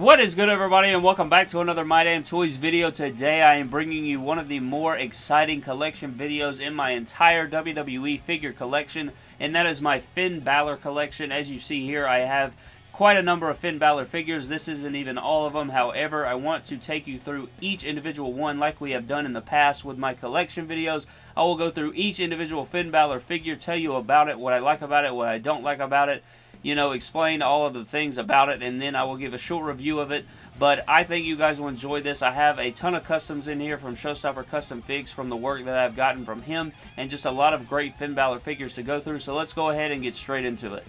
What is good everybody and welcome back to another My Damn Toys video. Today I am bringing you one of the more exciting collection videos in my entire WWE figure collection and that is my Finn Balor collection. As you see here I have quite a number of Finn Balor figures. This isn't even all of them. However, I want to take you through each individual one like we have done in the past with my collection videos. I will go through each individual Finn Balor figure, tell you about it, what I like about it, what I don't like about it, you know, explain all of the things about it, and then I will give a short review of it. But I think you guys will enjoy this. I have a ton of customs in here from Showstopper Custom Figs from the work that I've gotten from him, and just a lot of great Finn Balor figures to go through. So let's go ahead and get straight into it.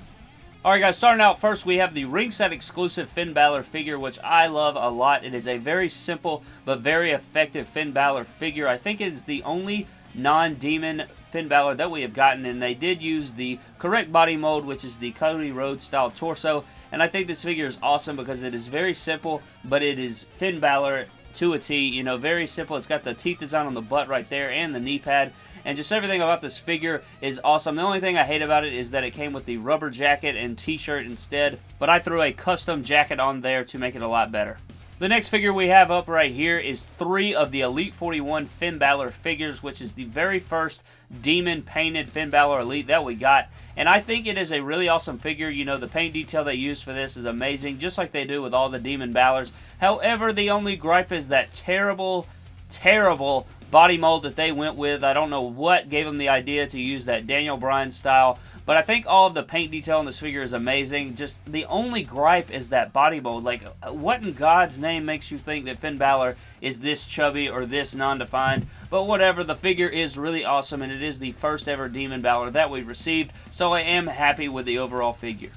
Alright guys, starting out first, we have the ringside exclusive Finn Balor figure, which I love a lot. It is a very simple but very effective Finn Balor figure. I think it is the only non-demon Finn Balor that we have gotten, and they did use the correct body mold, which is the Cody Rhodes style torso, and I think this figure is awesome because it is very simple, but it is Finn Balor to a T, you know, very simple. It's got the teeth design on the butt right there and the knee pad, and just everything about this figure is awesome. The only thing I hate about it is that it came with the rubber jacket and t-shirt instead, but I threw a custom jacket on there to make it a lot better. The next figure we have up right here is three of the Elite 41 Finn Balor figures, which is the very first demon painted Finn Balor Elite that we got. And I think it is a really awesome figure. You know, the paint detail they used for this is amazing, just like they do with all the Demon Balors. However, the only gripe is that terrible, terrible body mold that they went with. I don't know what gave them the idea to use that Daniel Bryan style but I think all of the paint detail in this figure is amazing. Just the only gripe is that body mold. Like, what in God's name makes you think that Finn Balor is this chubby or this non-defined? But whatever, the figure is really awesome, and it is the first ever Demon Balor that we've received, so I am happy with the overall figure.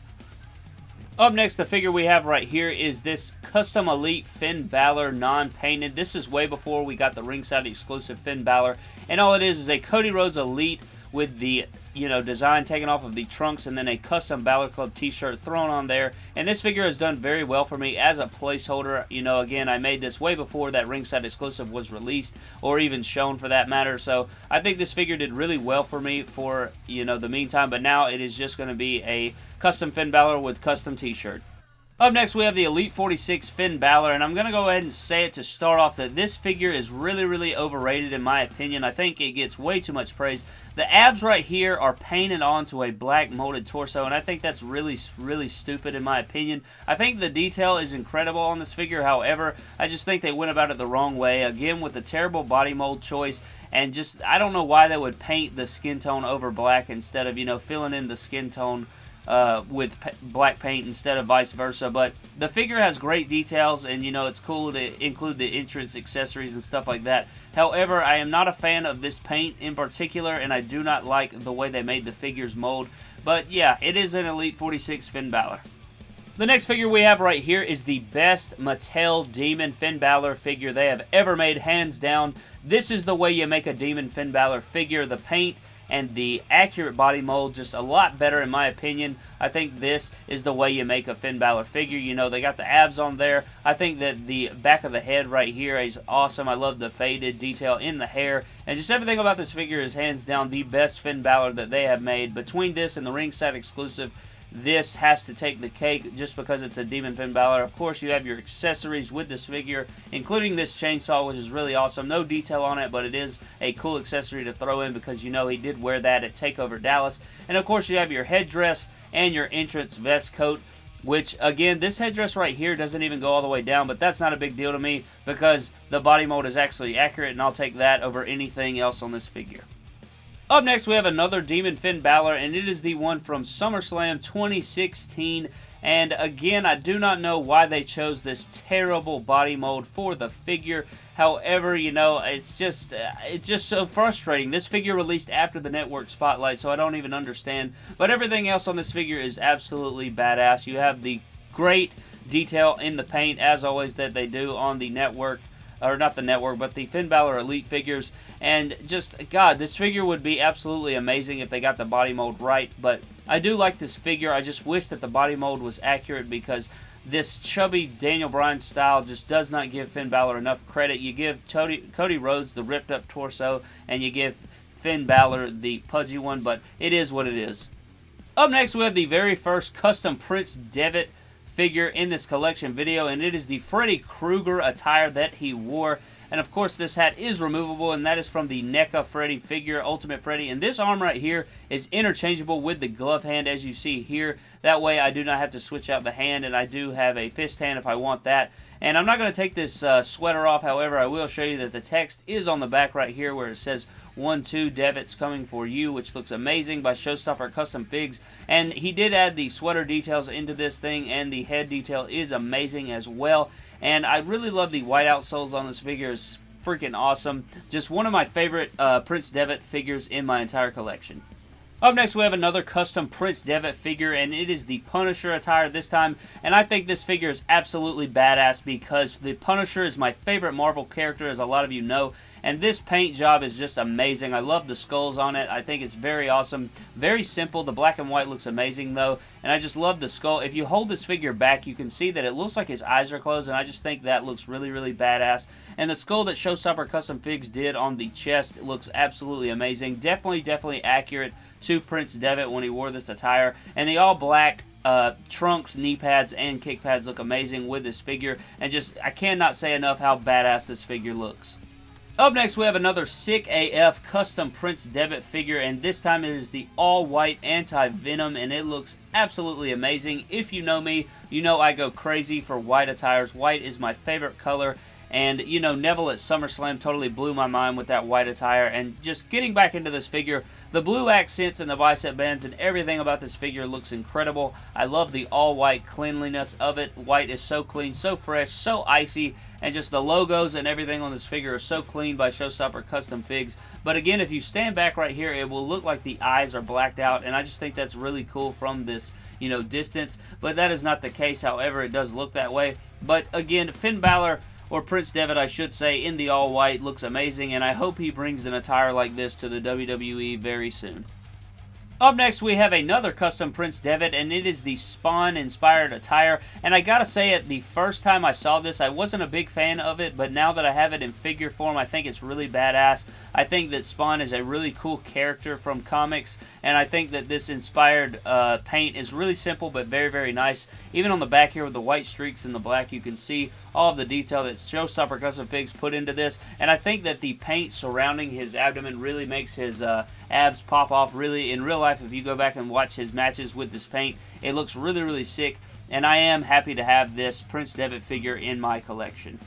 Up next, the figure we have right here is this Custom Elite Finn Balor non-painted. This is way before we got the ringside exclusive Finn Balor. And all it is is a Cody Rhodes Elite with the you know, design taken off of the trunks and then a custom Balor Club t-shirt thrown on there. And this figure has done very well for me as a placeholder. You know, again, I made this way before that ringside exclusive was released or even shown for that matter. So I think this figure did really well for me for, you know, the meantime. But now it is just going to be a custom Finn Balor with custom t-shirt. Up next, we have the Elite 46 Finn Balor, and I'm going to go ahead and say it to start off that this figure is really, really overrated in my opinion. I think it gets way too much praise. The abs right here are painted onto a black molded torso, and I think that's really, really stupid in my opinion. I think the detail is incredible on this figure, however, I just think they went about it the wrong way. Again, with the terrible body mold choice, and just, I don't know why they would paint the skin tone over black instead of, you know, filling in the skin tone uh, with black paint instead of vice versa. But the figure has great details, and you know it's cool to include the entrance accessories and stuff like that. However, I am not a fan of this paint in particular, and I do not like the way they made the figures mold. But yeah, it is an Elite 46 Finn Balor. The next figure we have right here is the best Mattel Demon Finn Balor figure they have ever made, hands down. This is the way you make a Demon Finn Balor figure. The paint and the accurate body mold just a lot better in my opinion. I think this is the way you make a Finn Balor figure. You know, they got the abs on there. I think that the back of the head right here is awesome. I love the faded detail in the hair. And just everything about this figure is hands down the best Finn Balor that they have made. Between this and the ringside exclusive this has to take the cake just because it's a Demon Finn Balor. Of course, you have your accessories with this figure, including this chainsaw, which is really awesome. No detail on it, but it is a cool accessory to throw in because you know he did wear that at TakeOver Dallas. And of course, you have your headdress and your entrance vest coat which again this headdress right here doesn't even go all the way down but that's not a big deal to me because the body mold is actually accurate and I'll take that over anything else on this figure. Up next, we have another Demon Finn Balor, and it is the one from SummerSlam 2016. And again, I do not know why they chose this terrible body mold for the figure. However, you know, it's just uh, it's just so frustrating. This figure released after the network spotlight, so I don't even understand. But everything else on this figure is absolutely badass. You have the great detail in the paint, as always, that they do on the network or not the network, but the Finn Balor Elite figures. And just, God, this figure would be absolutely amazing if they got the body mold right. But I do like this figure. I just wish that the body mold was accurate because this chubby Daniel Bryan style just does not give Finn Balor enough credit. You give Cody, Cody Rhodes the ripped up torso, and you give Finn Balor the pudgy one, but it is what it is. Up next, we have the very first custom Prince Devitt figure in this collection video, and it is the Freddy Krueger attire that he wore. And of course, this hat is removable, and that is from the NECA Freddy figure, Ultimate Freddy. And this arm right here is interchangeable with the glove hand, as you see here. That way, I do not have to switch out the hand, and I do have a fist hand if I want that. And I'm not going to take this uh, sweater off, however, I will show you that the text is on the back right here where it says 1-2 Devitt's Coming For You, which looks amazing by Showstopper Custom Figs. And he did add the sweater details into this thing, and the head detail is amazing as well. And I really love the white outsoles on this figure. It's freaking awesome. Just one of my favorite uh, Prince Devitt figures in my entire collection. Up next, we have another custom Prince Devitt figure, and it is the Punisher attire this time. And I think this figure is absolutely badass because the Punisher is my favorite Marvel character, as a lot of you know. And this paint job is just amazing. I love the skulls on it. I think it's very awesome. Very simple. The black and white looks amazing, though. And I just love the skull. If you hold this figure back, you can see that it looks like his eyes are closed. And I just think that looks really, really badass. And the skull that Showstopper Custom Figs did on the chest looks absolutely amazing. Definitely, definitely accurate to Prince Devitt when he wore this attire. And the all black uh, trunks, knee pads, and kick pads look amazing with this figure. And just, I cannot say enough how badass this figure looks. Up next, we have another Sick AF custom Prince Devitt figure, and this time it is the all-white anti-venom, and it looks absolutely amazing. If you know me, you know I go crazy for white attires. White is my favorite color, and, you know, Neville at SummerSlam totally blew my mind with that white attire. And just getting back into this figure, the blue accents and the bicep bands and everything about this figure looks incredible. I love the all-white cleanliness of it. White is so clean, so fresh, so icy, and just the logos and everything on this figure are so clean by Showstopper Custom Figs. But again, if you stand back right here, it will look like the eyes are blacked out, and I just think that's really cool from this, you know, distance. But that is not the case, however, it does look that way. But again, Finn Balor or Prince Devitt, I should say, in the all-white. Looks amazing, and I hope he brings an attire like this to the WWE very soon. Up next, we have another custom Prince Devitt, and it is the Spawn-inspired attire. And I gotta say it, the first time I saw this, I wasn't a big fan of it, but now that I have it in figure form, I think it's really badass. I think that Spawn is a really cool character from comics, and I think that this inspired uh, paint is really simple, but very, very nice. Even on the back here with the white streaks and the black, you can see all of the detail that Showstopper Custom Figs put into this. And I think that the paint surrounding his abdomen really makes his uh, abs pop off. Really, in real life, if you go back and watch his matches with this paint, it looks really, really sick. And I am happy to have this Prince Devitt figure in my collection.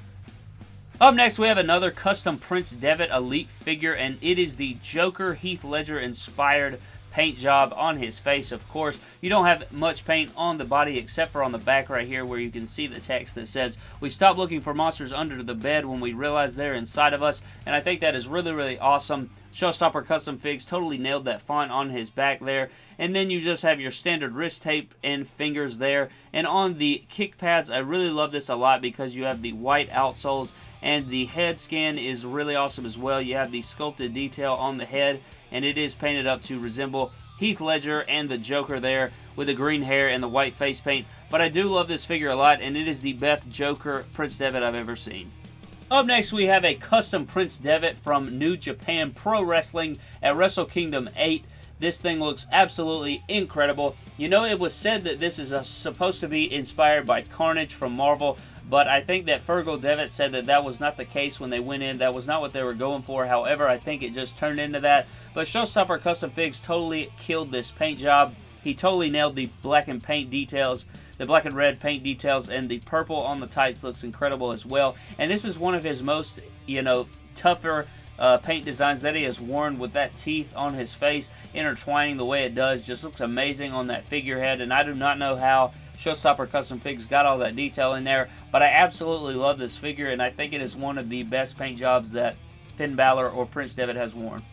Up next, we have another custom Prince Devitt Elite figure, and it is the Joker Heath Ledger inspired paint job on his face, of course. You don't have much paint on the body except for on the back right here where you can see the text that says, we stop looking for monsters under the bed when we realize they're inside of us, and I think that is really, really awesome. Showstopper Custom Figs totally nailed that font on his back there. And then you just have your standard wrist tape and fingers there. And on the kick pads, I really love this a lot because you have the white outsoles and the head scan is really awesome as well. You have the sculpted detail on the head and it is painted up to resemble Heath Ledger and the Joker there with the green hair and the white face paint. But I do love this figure a lot, and it is the best Joker Prince Devitt I've ever seen. Up next, we have a custom Prince Devitt from New Japan Pro Wrestling at Wrestle Kingdom 8. This thing looks absolutely incredible. You know, it was said that this is a, supposed to be inspired by Carnage from Marvel, but I think that Fergal Devitt said that that was not the case when they went in. That was not what they were going for. However, I think it just turned into that. But Showstopper Custom Figs totally killed this paint job. He totally nailed the black and paint details the black and red paint details and the purple on the tights looks incredible as well and this is one of his most you know tougher uh, paint designs that he has worn with that teeth on his face intertwining the way it does just looks amazing on that figurehead and I do not know how Showstopper Custom Figs got all that detail in there, but I absolutely love this figure, and I think it is one of the best paint jobs that Finn Balor or Prince Devitt has worn.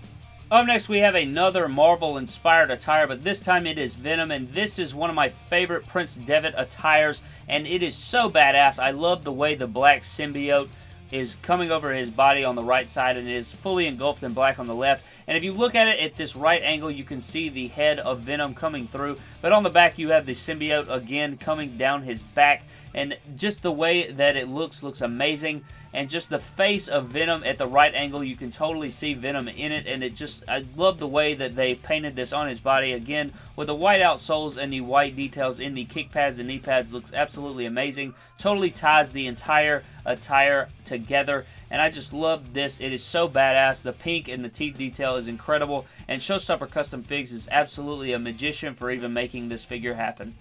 Up next, we have another Marvel-inspired attire, but this time it is Venom, and this is one of my favorite Prince Devitt attires, and it is so badass. I love the way the black symbiote is coming over his body on the right side and is fully engulfed in black on the left. And if you look at it at this right angle, you can see the head of Venom coming through. But on the back, you have the symbiote again coming down his back. And just the way that it looks, looks amazing. And just the face of Venom at the right angle. You can totally see Venom in it, and it just, I love the way that they painted this on his body. Again, with the white out soles and the white details in the kick pads and knee pads looks absolutely amazing. Totally ties the entire attire together and I just love this. It is so badass. The pink and the teeth detail is incredible, and Showstopper Custom Figs is absolutely a magician for even making this figure happen.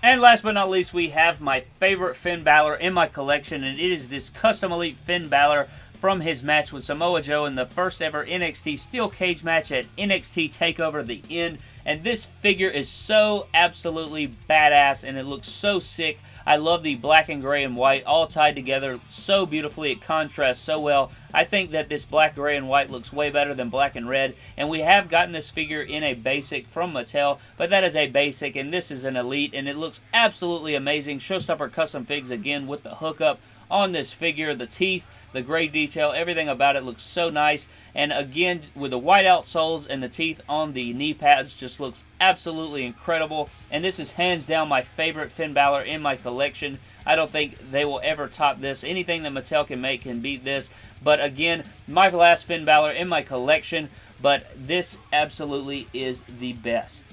And last but not least, we have my favorite Finn Balor in my collection, and it is this Custom Elite Finn Balor from his match with Samoa Joe in the first ever NXT Steel Cage match at NXT TakeOver The End. And this figure is so absolutely badass, and it looks so sick. I love the black and gray and white all tied together so beautifully. It contrasts so well. I think that this black, gray, and white looks way better than black and red. And we have gotten this figure in a basic from Mattel, but that is a basic, and this is an elite, and it looks absolutely amazing. Showstopper Custom Figs again with the hookup on this figure. The teeth the gray detail, everything about it looks so nice. And again, with the white outsoles and the teeth on the knee pads, just looks absolutely incredible. And this is hands down my favorite Finn Balor in my collection. I don't think they will ever top this. Anything that Mattel can make can beat this. But again, my last Finn Balor in my collection. But this absolutely is the best.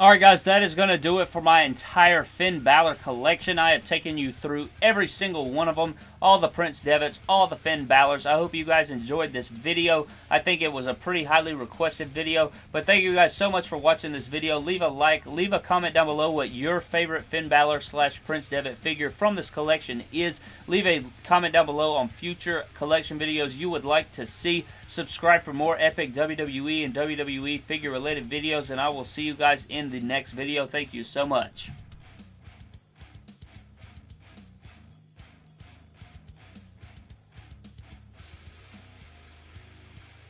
Alright guys, that is going to do it for my entire Finn Balor collection. I have taken you through every single one of them, all the Prince Devitt's, all the Finn Balors. I hope you guys enjoyed this video. I think it was a pretty highly requested video, but thank you guys so much for watching this video. Leave a like, leave a comment down below what your favorite Finn Balor slash Prince Devitt figure from this collection is. Leave a comment down below on future collection videos you would like to see. Subscribe for more epic WWE and WWE figure related videos, and I will see you guys in the next video. Thank you so much.